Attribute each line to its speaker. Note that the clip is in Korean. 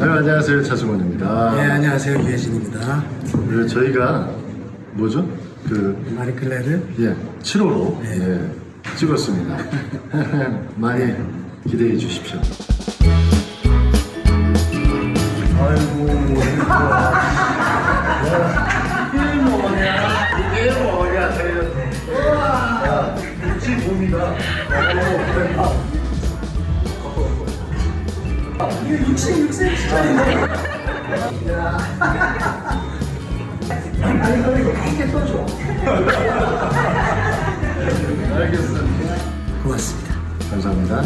Speaker 1: 아유, 안녕하세요. 차승원입니다.
Speaker 2: 네, 안녕하세요. 유혜진입니다.
Speaker 1: 네, 저희가 뭐죠? 그
Speaker 2: 마리클레르.
Speaker 1: 예, 7호로
Speaker 2: 네.
Speaker 1: 예, 찍었습니다. 많이 기대해 주십시오. 아이고, 이게 뭐냐? 이게 뭐냐? 야, 육지 봄이다.
Speaker 2: 이거 66cm짜리인데. 아니, 그리고 크게 떠줘.
Speaker 1: 알겠습니다.
Speaker 2: 고맙습니다.
Speaker 1: 감사합니다.